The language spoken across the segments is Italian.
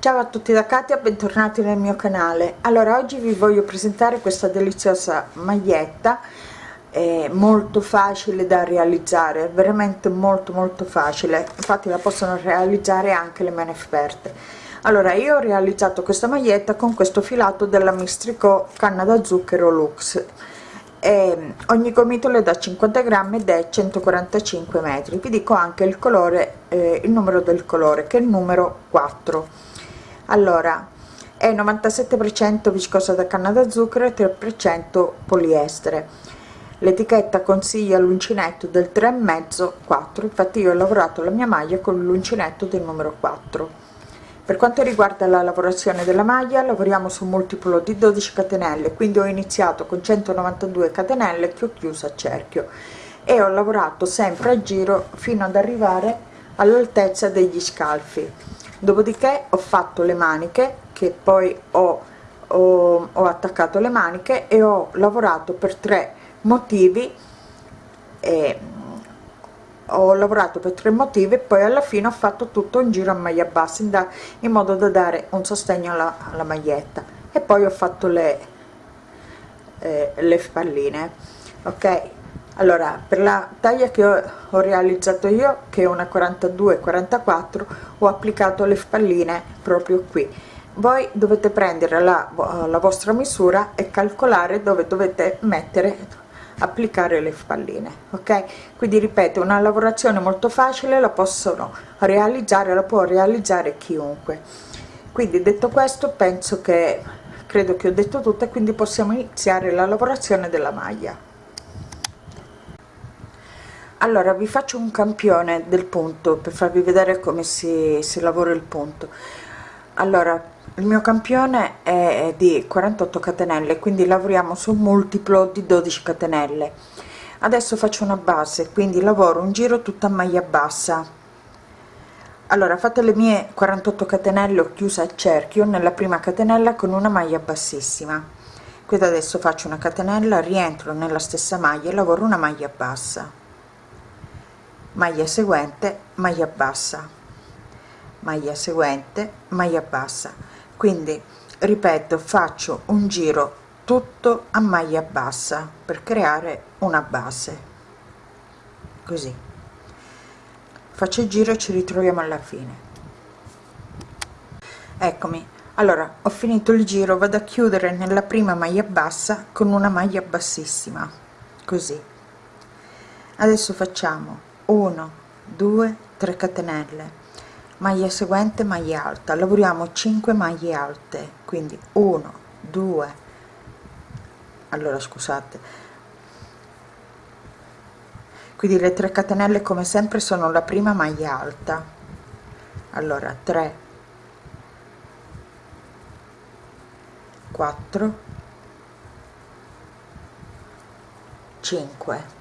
Ciao a tutti da Katia, bentornati nel mio canale. Allora, oggi vi voglio presentare questa deliziosa maglietta, è molto facile da realizzare, veramente molto molto facile, infatti la possono realizzare anche le meno esperte. Allora, io ho realizzato questa maglietta con questo filato della Mistrico canna da zucchero Lux. E ogni gomitolo è da 50 grammi ed è 145 metri vi dico anche il colore eh, il numero del colore che è il numero 4 allora è 97% viscosa da canna da zucchero e 3% poliestere l'etichetta consiglia l'uncinetto del 3,5 4 infatti io ho lavorato la mia maglia con l'uncinetto del numero 4 per quanto riguarda la lavorazione della maglia lavoriamo su un multiplo di 12 catenelle quindi ho iniziato con 192 catenelle che ho chiuso a cerchio. E ho lavorato sempre a giro fino ad arrivare all'altezza degli scalfi. Dopodiché ho fatto le maniche che poi ho, ho, ho attaccato le maniche e ho lavorato per tre motivi e ho lavorato per tre motivi e poi alla fine ho fatto tutto un giro a maglia bassa in, in modo da dare un sostegno alla, alla, maglietta. E poi ho fatto le, eh, le spalline ok? Allora per la taglia che ho, ho realizzato io che è una 42 44 ho applicato le spalline proprio qui. Voi dovete prendere la, la vostra misura e calcolare dove dovete mettere applicare le spalline ok? Quindi ripeto una lavorazione molto facile la possono realizzare la può realizzare chiunque. Quindi detto questo penso che credo che ho detto tutto e quindi possiamo iniziare la lavorazione della maglia. Allora vi faccio un campione del punto per farvi vedere come si, si lavora il punto. Allora il mio campione è di 48 catenelle quindi lavoriamo su un multiplo di 12 catenelle. Adesso faccio una base quindi lavoro un giro tutta a maglia bassa. Allora fate le mie 48 catenelle ho chiusa il cerchio nella prima catenella con una maglia bassissima. Quindi adesso faccio una catenella rientro nella stessa maglia e lavoro una maglia bassa. Maglia seguente maglia bassa. Maglia seguente maglia bassa quindi ripeto faccio un giro tutto a maglia bassa per creare una base. Così. Faccio il giro e ci ritroviamo alla fine. Eccomi. Allora ho finito il giro vado a chiudere nella prima maglia bassa con una maglia bassissima. Così. Adesso facciamo 1 2 3 catenelle maglia seguente maglia alta. Lavoriamo 5 maglie alte quindi 1 2 allora scusate. Quindi le 3 catenelle come sempre sono la prima maglia alta. Allora 3 4 5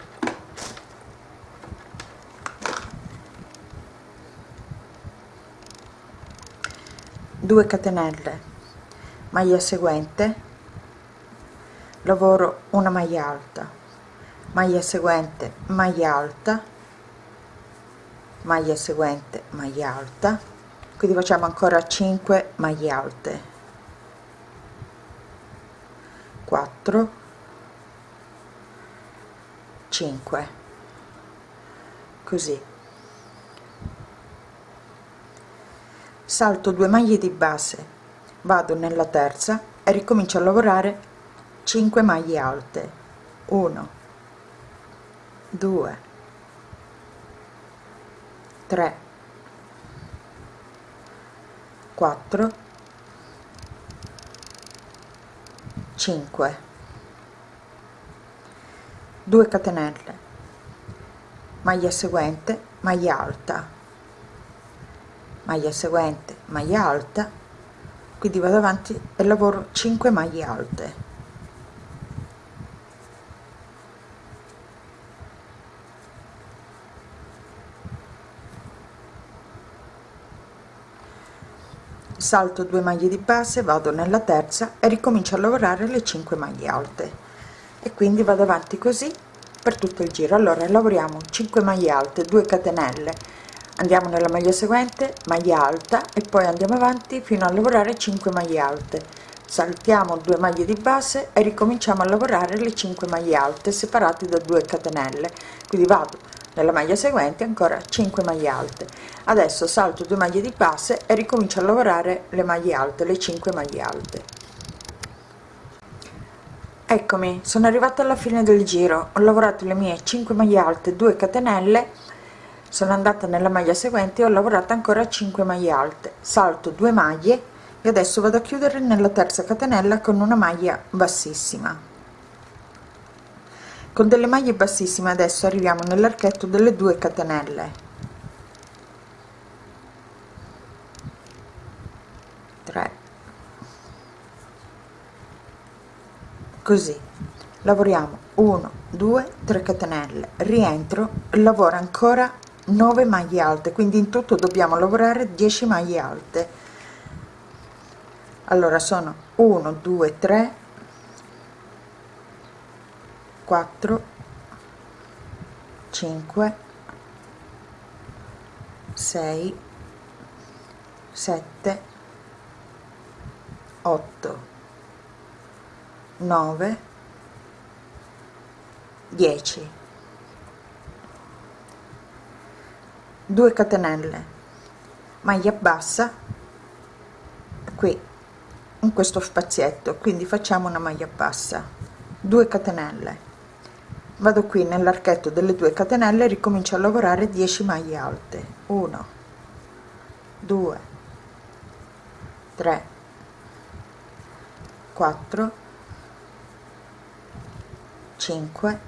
2 catenelle. Maglia seguente. Lavoro una maglia alta. Maglia seguente maglia alta. Maglia seguente maglia alta. Quindi facciamo ancora 5 maglie alte. 4 5 così salto 2 maglie di base vado nella terza e ricomincio a lavorare 5 maglie alte. 1 2 3 4 5 2 catenelle maglia seguente maglia alta maglia seguente maglia alta. Quindi vado avanti e lavoro 5 maglie alte. Salto 2 maglie di base vado nella terza e ricomincio a lavorare le 5 maglie alte. E quindi vado avanti così per tutto il giro. Allora lavoriamo 5 maglie alte 2 catenelle andiamo nella maglia seguente maglia alta e poi andiamo avanti fino a lavorare 5 maglie alte. Saltiamo 2 maglie di base e ricominciamo a lavorare le 5 maglie alte separate da 2 catenelle. Quindi vado nella maglia seguente ancora 5 maglie alte. Adesso salto 2 maglie di base e ricomincio a lavorare le maglie alte le 5 maglie alte. Eccomi sono arrivata alla fine del giro. Ho lavorato le mie 5 maglie alte 2 catenelle sono andata nella maglia seguente ho lavorato ancora 5 maglie alte. Salto 2 maglie e adesso vado a chiudere nella terza catenella con una maglia bassissima. Con delle maglie bassissime adesso arriviamo nell'archetto delle 2 catenelle. 3 così. Lavoriamo 1 2 3 catenelle. Rientro lavoro ancora 9 maglie alte quindi in tutto dobbiamo lavorare 10 maglie alte. Allora sono 1 2 3 4 5 6 7 8 9 10 2 catenelle maglia bassa qui in questo spazietto quindi facciamo una maglia bassa 2 catenelle. Vado qui nell'archetto delle 2 catenelle ricomincio a lavorare 10 maglie alte. 1 2 3 4 5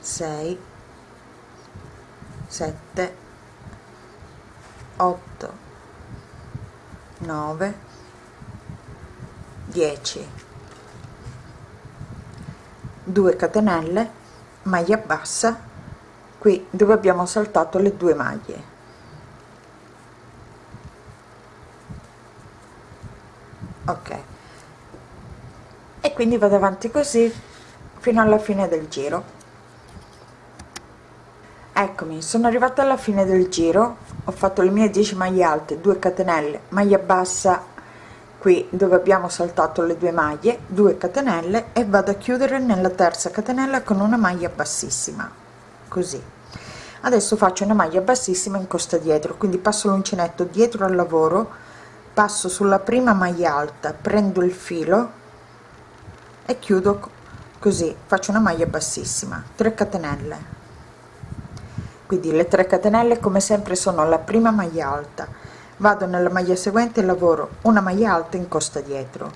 6 7 8 9 10 2 catenelle maglia bassa. Qui dove abbiamo saltato le due maglie. Ok. E quindi vado avanti così fino alla fine del giro eccomi sono arrivata alla fine del giro. Ho fatto le mie 10 maglie alte 2 catenelle maglia bassa qui dove abbiamo saltato le due maglie 2 catenelle e vado a chiudere nella terza catenella con una maglia bassissima. Così. Adesso faccio una maglia bassissima in costa dietro quindi passo l'uncinetto dietro al lavoro passo sulla prima maglia alta prendo il filo e chiudo così faccio una maglia bassissima 3 catenelle quindi le 3 catenelle come sempre sono la prima maglia alta. Vado nella maglia seguente lavoro una maglia alta in costa dietro.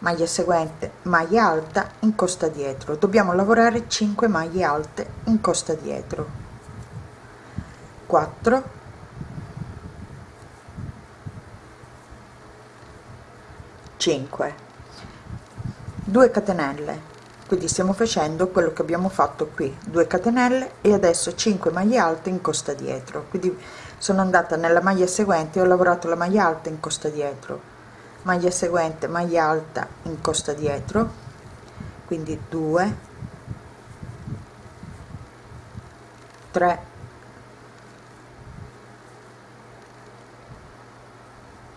Maglia seguente maglia alta in costa dietro. Dobbiamo lavorare 5 maglie alte in costa dietro. 4 5 2 catenelle quindi stiamo facendo quello che abbiamo fatto qui. 2 catenelle e adesso 5 maglie alte in costa dietro. Quindi sono andata nella maglia seguente ho lavorato la maglia alta in costa dietro. Maglia seguente maglia alta in costa dietro. Quindi 2 3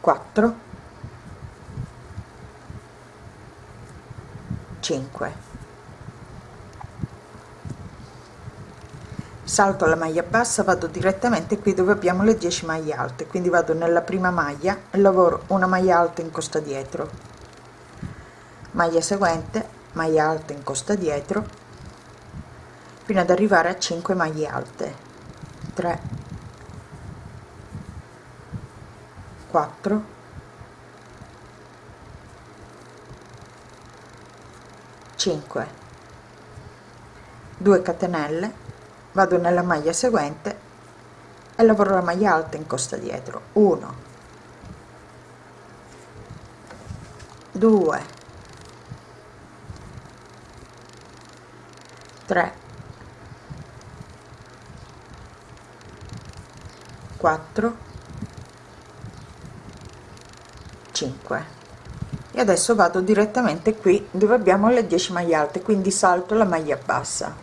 4 5 salto la maglia bassa vado direttamente qui dove abbiamo le 10 maglie alte. Quindi vado nella prima maglia e lavoro una maglia alta in costa dietro. Maglia seguente maglia alta in costa dietro fino ad arrivare a 5 maglie alte. 3 4 5 2 catenelle vado nella maglia seguente e lavoro la maglia alta in costa dietro. 1 2 3 4 5 e adesso vado direttamente qui dove abbiamo le 10 maglie alte quindi salto la maglia bassa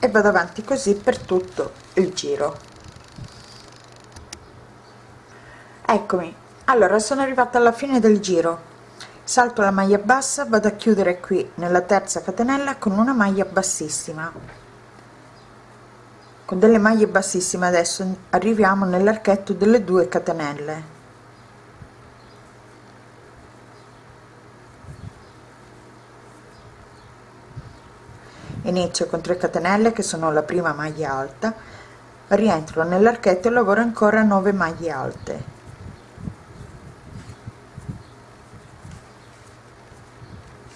e vado avanti così per tutto il giro. Eccomi. Allora sono arrivata alla fine del giro. Salto la maglia bassa vado a chiudere qui nella terza catenella con una maglia bassissima. Con delle maglie bassissime adesso arriviamo nell'archetto delle due catenelle inizio con 3 catenelle che sono la prima maglia alta. Rientro nell'archetto e lavoro ancora 9 maglie alte.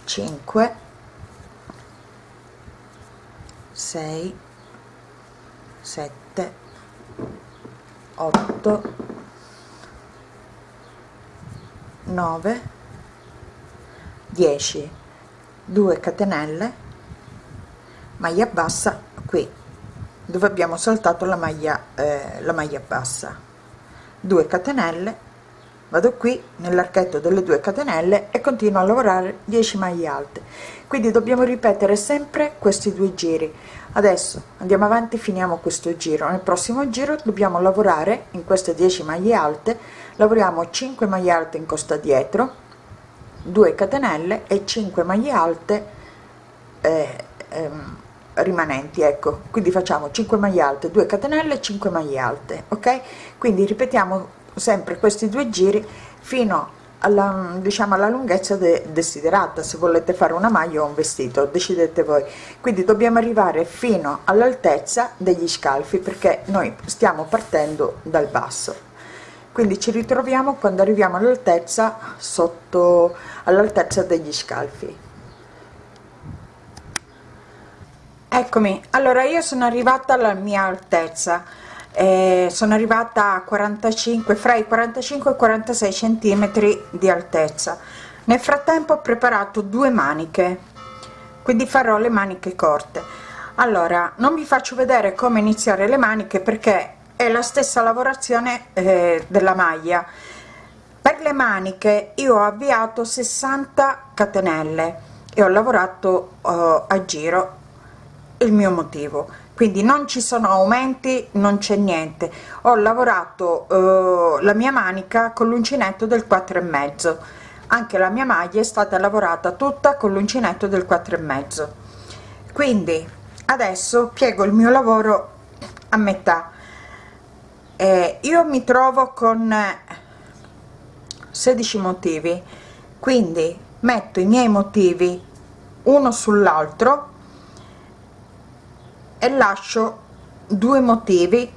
5 6 7 8 9 10 2 catenelle maglia bassa qui dove abbiamo saltato la maglia eh, la maglia bassa. 2 catenelle vado qui nell'archetto delle 2 catenelle e continuo a lavorare 10 maglie alte. Quindi dobbiamo ripetere sempre questi due giri. Adesso andiamo avanti finiamo questo giro. Nel prossimo giro dobbiamo lavorare in queste 10 maglie alte. Lavoriamo 5 maglie alte in costa dietro 2 catenelle e 5 maglie alte eh, ehm, rimanenti ecco. Quindi facciamo 5 maglie alte 2 catenelle 5 maglie alte ok? Quindi ripetiamo sempre questi due giri fino alla, diciamo alla lunghezza de desiderata. Se volete fare una maglia o un vestito decidete voi. Quindi dobbiamo arrivare fino all'altezza degli scalfi perché noi stiamo partendo dal basso. Quindi ci ritroviamo quando arriviamo all'altezza sotto all'altezza degli scalfi eccomi. Allora io sono arrivata alla mia altezza. Eh, sono arrivata a 45 fra i 45 e 46 centimetri di altezza. Nel frattempo ho preparato due maniche quindi farò le maniche corte. Allora non vi faccio vedere come iniziare le maniche perché è la stessa lavorazione eh, della maglia. Per le maniche io ho avviato 60 catenelle e ho lavorato uh, a giro il mio motivo. Quindi non ci sono aumenti non c'è niente. Ho lavorato eh, la mia manica con l'uncinetto del 4 e mezzo. Anche la mia maglia è stata lavorata tutta con l'uncinetto del 4 e mezzo. Quindi adesso piego il mio lavoro a metà. Eh, io mi trovo con 16 motivi. Quindi metto i miei motivi uno sull'altro e lascio due motivi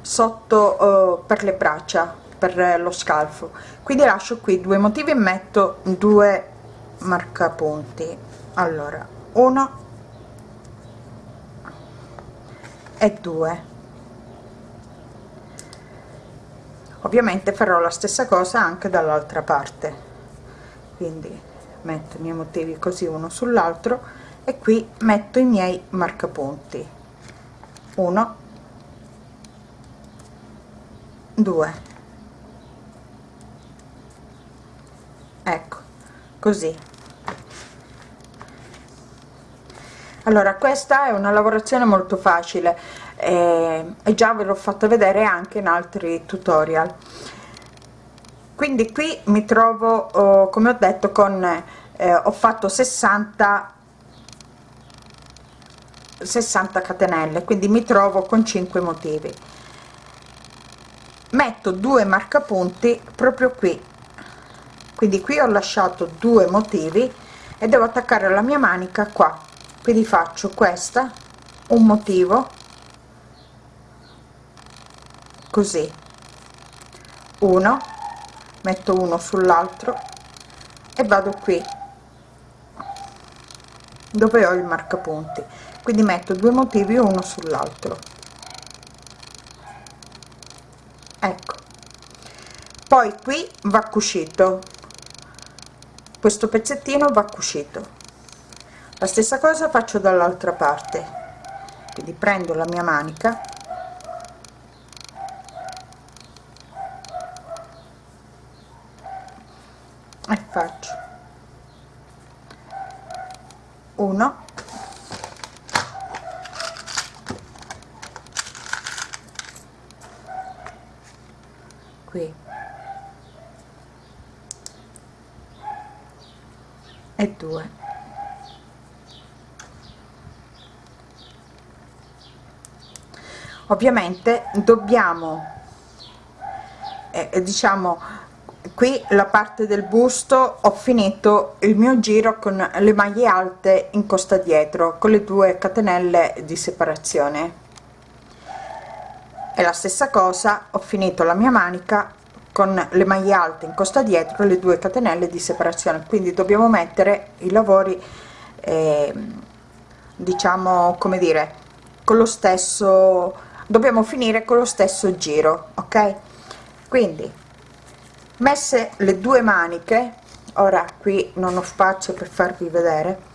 sotto uh, per le braccia per lo scalfo. Quindi lascio qui due motivi e metto due marcapunti. Allora uno e due. Ovviamente farò la stessa cosa anche dall'altra parte. Quindi metto i miei motivi così uno sull'altro e qui metto i miei marcapunti. 1 2 ecco così. Allora questa è una lavorazione molto facile. Eh, e già ve l'ho fatto vedere anche in altri tutorial. Quindi qui mi trovo oh, come ho detto con eh, ho fatto 60 60 catenelle quindi mi trovo con 5 motivi. Metto due marcapunti proprio qui. Quindi qui ho lasciato due motivi e devo attaccare la mia manica qua. Quindi faccio questa un motivo così. Uno metto uno sull'altro e vado qui dove ho il marcapunti quindi metto due motivi uno sull'altro. Ecco. Poi qui va cucito. Questo pezzettino va cucito. La stessa cosa faccio dall'altra parte. Quindi prendo la mia manica 1 qui e 2 ovviamente dobbiamo eh, diciamo qui la parte del busto ho finito il mio giro con le maglie alte in costa dietro con le due catenelle di separazione. E la stessa cosa ho finito la mia manica con le maglie alte in costa dietro le due catenelle di separazione. Quindi dobbiamo mettere i lavori eh, diciamo come dire con lo stesso dobbiamo finire con lo stesso giro ok? Quindi messe le due maniche ora qui non ho spazio per farvi vedere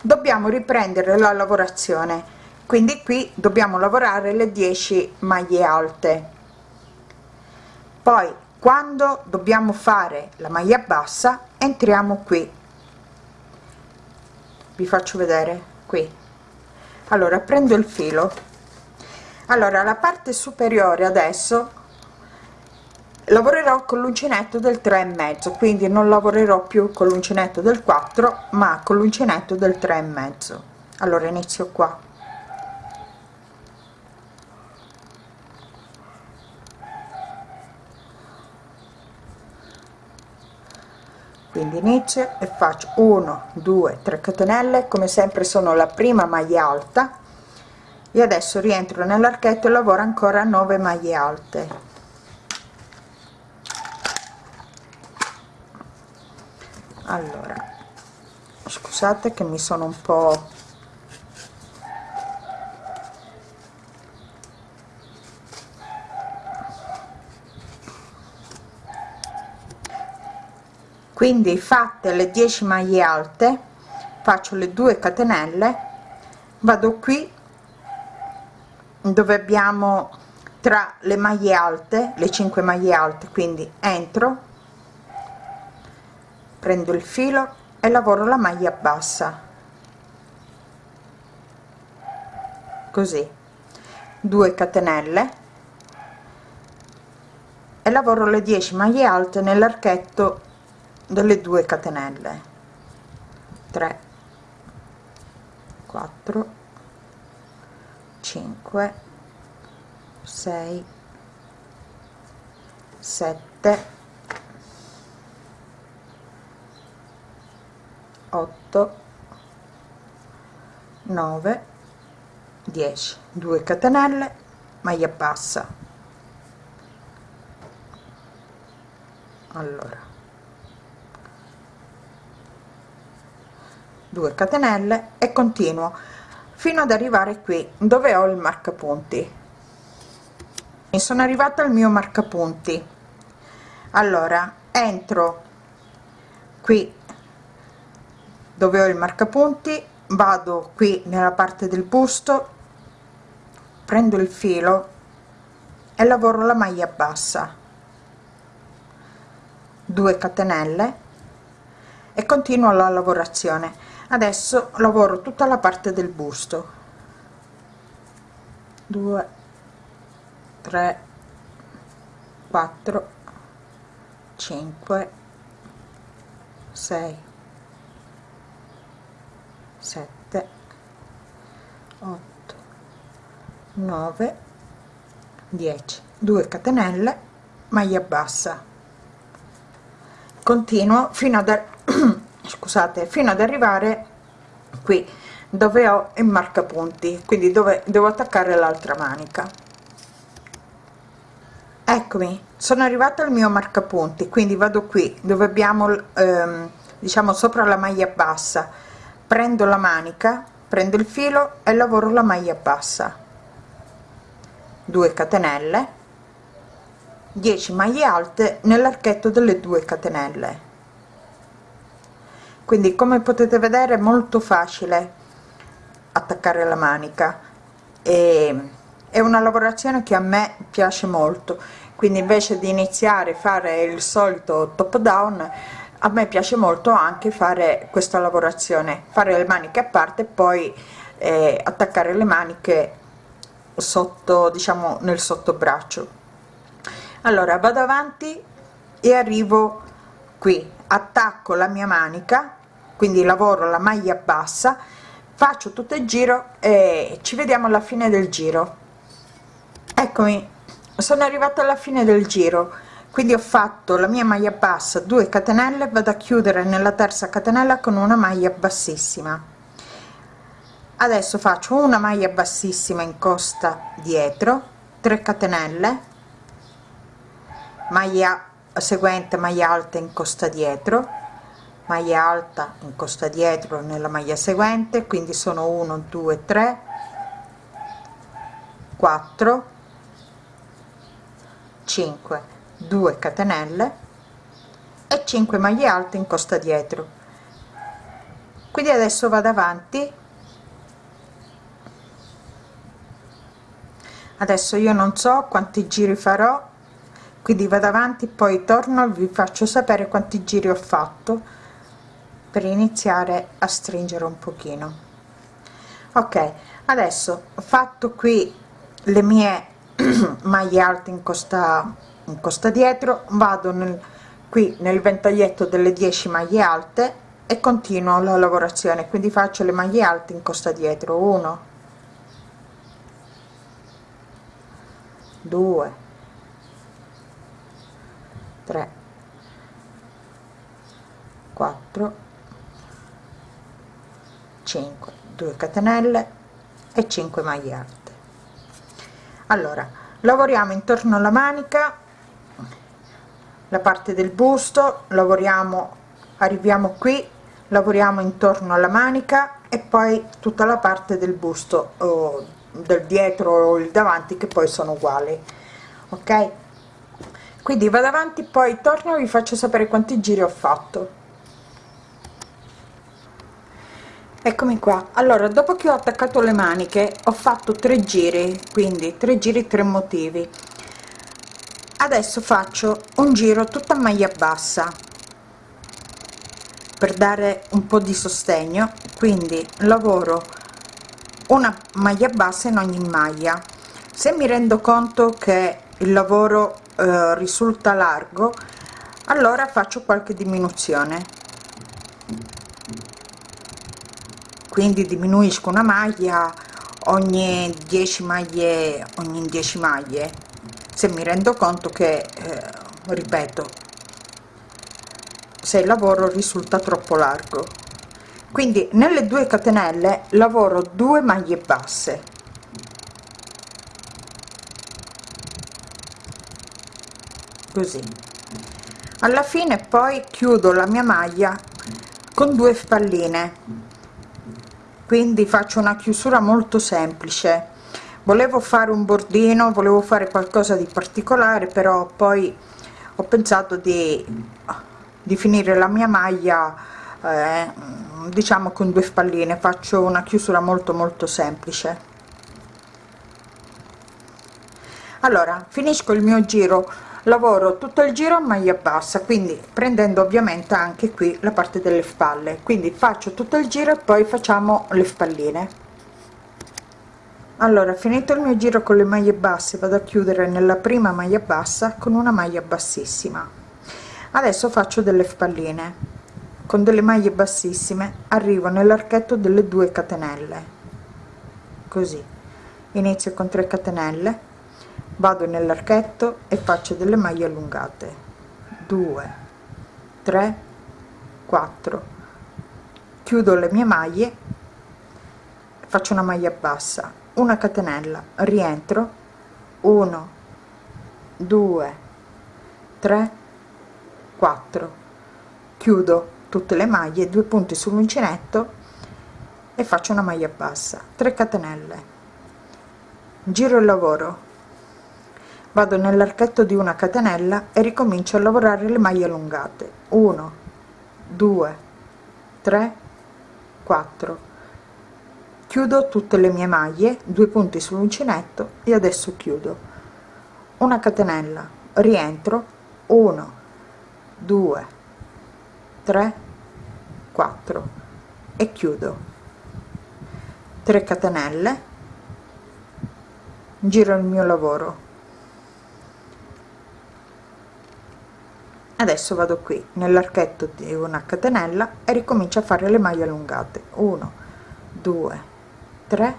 dobbiamo riprendere la lavorazione. Quindi qui dobbiamo lavorare le 10 maglie alte. Poi quando dobbiamo fare la maglia bassa entriamo qui. Vi faccio vedere qui. Allora prendo il filo allora la parte superiore adesso lavorerò con l'uncinetto del 3 e mezzo quindi non lavorerò più con l'uncinetto del 4 ma con l'uncinetto del 3 e mezzo. Allora inizio qua. Quindi inizio e faccio 1 2 3 catenelle. Come sempre sono la prima maglia alta e adesso rientro nell'archetto e lavoro ancora 9 maglie alte. Allora scusate che mi sono un po quindi fatte le 10 maglie alte faccio le 2 catenelle vado qui dove abbiamo tra le maglie alte le 5 maglie alte quindi entro prendo il filo e lavoro la maglia bassa. Così. 2 catenelle e lavoro le 10 maglie alte nell'archetto delle due catenelle. 3 4 5 6 7 8 9 10 2 catenelle maglia bassa. Allora. 2 catenelle e continuo fino ad arrivare qui dove ho il marcapunti. E sono arrivata al mio marcapunti. Allora entro qui dove ho il marcapunti vado qui nella parte del busto prendo il filo e lavoro la maglia bassa. 2 catenelle e continuo la lavorazione adesso lavoro tutta la parte del busto. 2 3 4 5 6 7 8 9 10 2 catenelle maglia bassa. Continuo fino ad scusate fino ad arrivare qui dove ho il marcapunti quindi dove devo attaccare l'altra manica. Eccomi sono arrivata al mio marcapunti quindi vado qui dove abbiamo ehm, diciamo sopra la maglia bassa. Prendo la manica prendo il filo e lavoro la maglia bassa. 2 catenelle 10 maglie alte nell'archetto delle 2 catenelle quindi come potete vedere è molto facile attaccare la manica. E è una lavorazione che a me piace molto. Quindi invece di iniziare a fare il solito top down a me piace molto anche fare questa lavorazione. Fare le maniche a parte e poi eh, attaccare le maniche sotto diciamo nel sottobraccio. Allora vado avanti e arrivo qui. Attacco la mia manica quindi lavoro la maglia bassa faccio tutto il giro e ci vediamo alla fine del giro. Eccomi sono arrivata alla fine del giro quindi ho fatto la mia maglia bassa 2 catenelle vado a chiudere nella terza catenella con una maglia bassissima. Adesso faccio una maglia bassissima in costa dietro 3 catenelle maglia seguente maglia alta in costa dietro maglia alta in costa dietro nella maglia seguente quindi sono 1 2 3 4 5 2 catenelle e 5 maglie alte in costa dietro. Quindi adesso vado avanti. Adesso io non so quanti giri farò quindi vado avanti poi torno vi faccio sapere quanti giri ho fatto per iniziare a stringere un pochino. Ok adesso ho fatto qui le mie maglie alte in costa in costa dietro vado nel, qui nel ventaglietto delle 10 maglie alte e continuo la lavorazione quindi faccio le maglie alte in costa dietro. 1 2 3 4 5 2 catenelle e 5 maglie alte allora lavoriamo intorno alla manica la parte del busto lavoriamo arriviamo qui lavoriamo intorno alla manica e poi tutta la parte del busto o del dietro o il davanti che poi sono uguali ok? Quindi vado avanti poi torno vi faccio sapere quanti giri ho fatto eccomi qua. Allora dopo che ho attaccato le maniche ho fatto tre giri quindi tre giri tre motivi. Adesso faccio un giro tutta maglia bassa per dare un po di sostegno. Quindi lavoro una maglia bassa in ogni maglia. Se mi rendo conto che il lavoro eh, risulta largo allora faccio qualche diminuzione quindi diminuisco una maglia ogni 10 maglie ogni 10 maglie. Se mi rendo conto che eh, ripeto se il lavoro risulta troppo largo. Quindi nelle due catenelle lavoro 2 maglie basse. Così. Alla fine poi chiudo la mia maglia con due spalline quindi faccio una chiusura molto semplice. Volevo fare un bordino volevo fare qualcosa di particolare però poi ho pensato di, di finire la mia maglia eh, diciamo con due spalline. Faccio una chiusura molto molto semplice. Allora finisco il mio giro lavoro tutto il giro a maglia bassa quindi prendendo ovviamente anche qui la parte delle spalle. Quindi faccio tutto il giro e poi facciamo le spalline. Allora finito il mio giro con le maglie basse vado a chiudere nella prima maglia bassa con una maglia bassissima. Adesso faccio delle spalline. Con delle maglie bassissime arrivo nell'archetto delle due catenelle. Così. Inizio con 3 catenelle vado nell'archetto e faccio delle maglie allungate. 2 3 4 chiudo le mie maglie faccio una maglia bassa una catenella rientro. 1 2 3 4 chiudo tutte le maglie due punti sull'uncinetto e faccio una maglia bassa 3 catenelle. Giro il lavoro vado nell'archetto di una catenella e ricomincio a lavorare le maglie allungate. 1 2 3 4 chiudo tutte le mie maglie due punti sull'uncinetto e adesso chiudo. Una catenella rientro. 1 2 3 4 e chiudo. 3 catenelle. Giro il mio lavoro adesso vado qui nell'archetto di una catenella e ricomincio a fare le maglie allungate. 1 2 3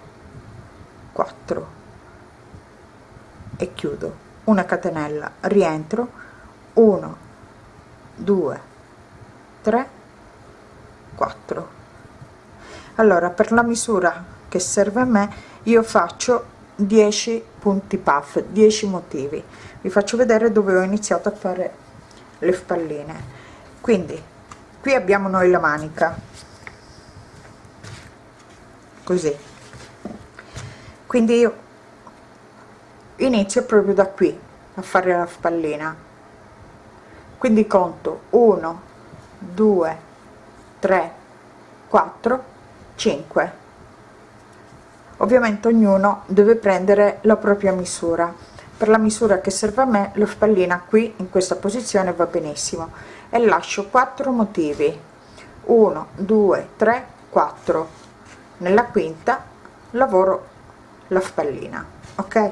4 e chiudo. Una catenella rientro. 1 2 3 4 allora per la misura che serve a me io faccio 10 punti puff 10 motivi. Vi faccio vedere dove ho iniziato a fare le spalline. Quindi qui abbiamo noi la manica. Così. Quindi io inizio proprio da qui a fare la spallina. Quindi conto 1 2 3 4 5 ovviamente ognuno deve prendere la propria misura per la misura che serve a me lo spallina qui in questa posizione va benissimo. E lascio 4 motivi. 1 2 3 4 nella quinta lavoro la spallina ok?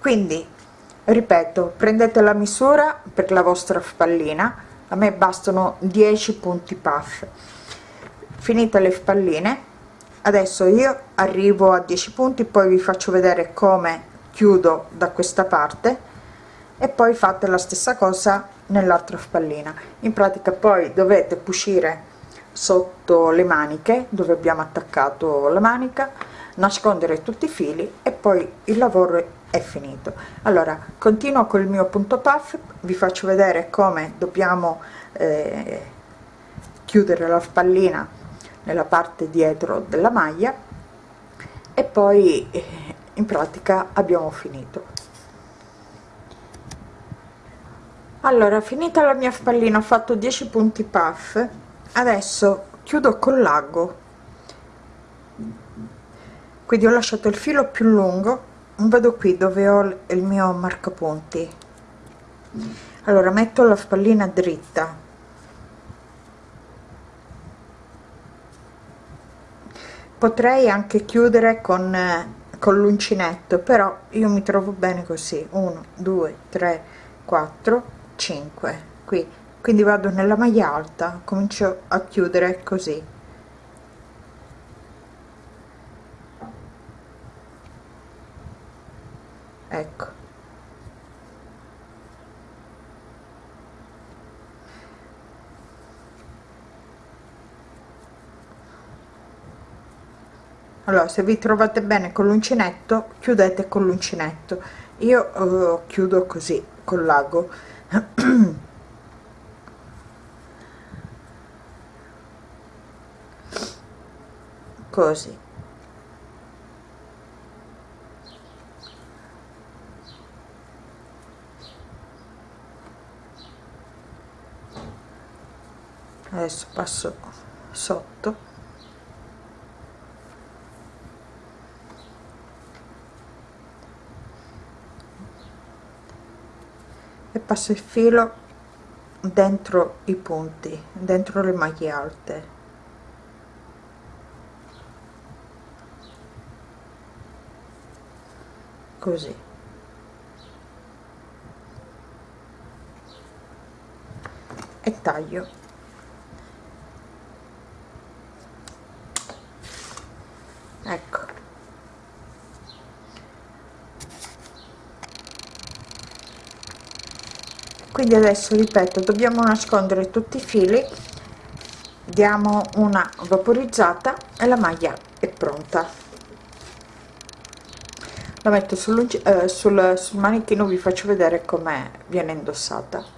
Quindi ripeto prendete la misura per la vostra spallina a me bastano 10 punti puff. Finite le spalline adesso io arrivo a 10 punti poi vi faccio vedere come chiudo da questa parte e poi fate la stessa cosa nell'altra spallina. In pratica poi dovete cucire sotto le maniche dove abbiamo attaccato la manica nascondere tutti i fili e poi il lavoro è finito. Allora continuo col mio punto puff vi faccio vedere come dobbiamo eh, chiudere la spallina nella parte dietro della maglia e poi eh, in pratica abbiamo finito. Allora finita la mia spallina ho fatto 10 punti puff. Adesso chiudo con l'ago. Quindi ho lasciato il filo più lungo. Vado qui dove ho il mio marcapunti. Allora metto la spallina dritta. Potrei anche chiudere con con l'uncinetto però io mi trovo bene così. 1 2 3 4 5 qui. Quindi vado nella maglia alta comincio a chiudere così. Ecco se vi trovate bene con l'uncinetto chiudete con l'uncinetto. Io uh, chiudo così con l'ago. Così. Adesso passo sotto passo il filo dentro i punti dentro le maglie alte. Così. E taglio ecco quindi adesso ripeto dobbiamo nascondere tutti i fili diamo una vaporizzata e la maglia è pronta. La metto sul, eh, sul, sul manichino vi faccio vedere come viene indossata